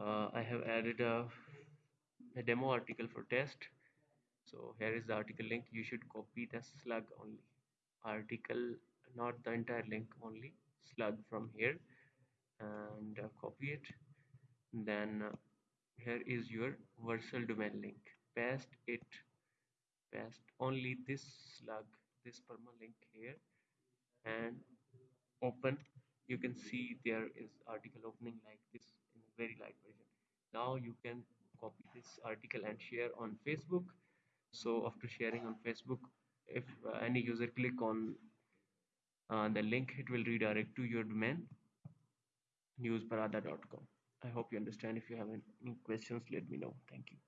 uh, I have added a, a demo article for test. So here is the article link. You should copy the slug only. Article not the entire link only slug from here. And uh, copy it. Then uh, here is your virtual domain link. Paste it. Paste only this slug this permalink here. And open. You can see there is article opening like this very light version. Now you can copy this article and share on facebook. So after sharing on facebook if uh, any user click on uh, the link it will redirect to your domain newsparada.com i hope you understand. If you have any questions let me know. Thank you